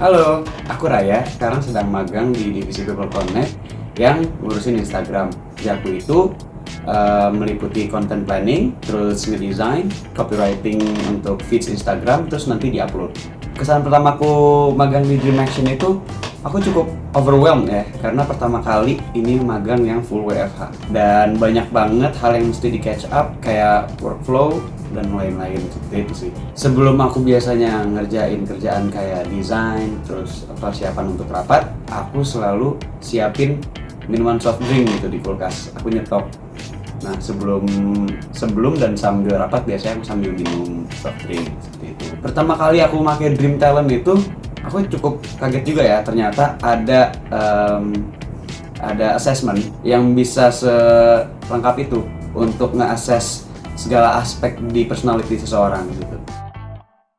Halo, aku Raya. Sekarang sedang magang di divisi People Connect yang ngurusin Instagram. Jaku itu uh, meliputi content planning, terus ngedesign, copywriting untuk feeds Instagram, terus nanti diupload. Kesan pertamaku magang di Dream Action itu aku cukup overwhelmed ya karena pertama kali ini magang yang full WFH dan banyak banget hal yang mesti di catch up kayak workflow dan lain-lain. Seperti itu sih. Sebelum aku biasanya ngerjain kerjaan kayak desain terus persiapan untuk rapat aku selalu siapin minuman soft drink gitu di kulkas. Aku nyetok. Nah sebelum sebelum dan sambil rapat biasanya aku sambil minum soft drink seperti itu. Pertama kali aku pakai Dream Talent itu aku cukup kaget juga ya ternyata ada um, ada assessment yang bisa selengkap itu untuk nge-assess segala aspek di personality seseorang gitu.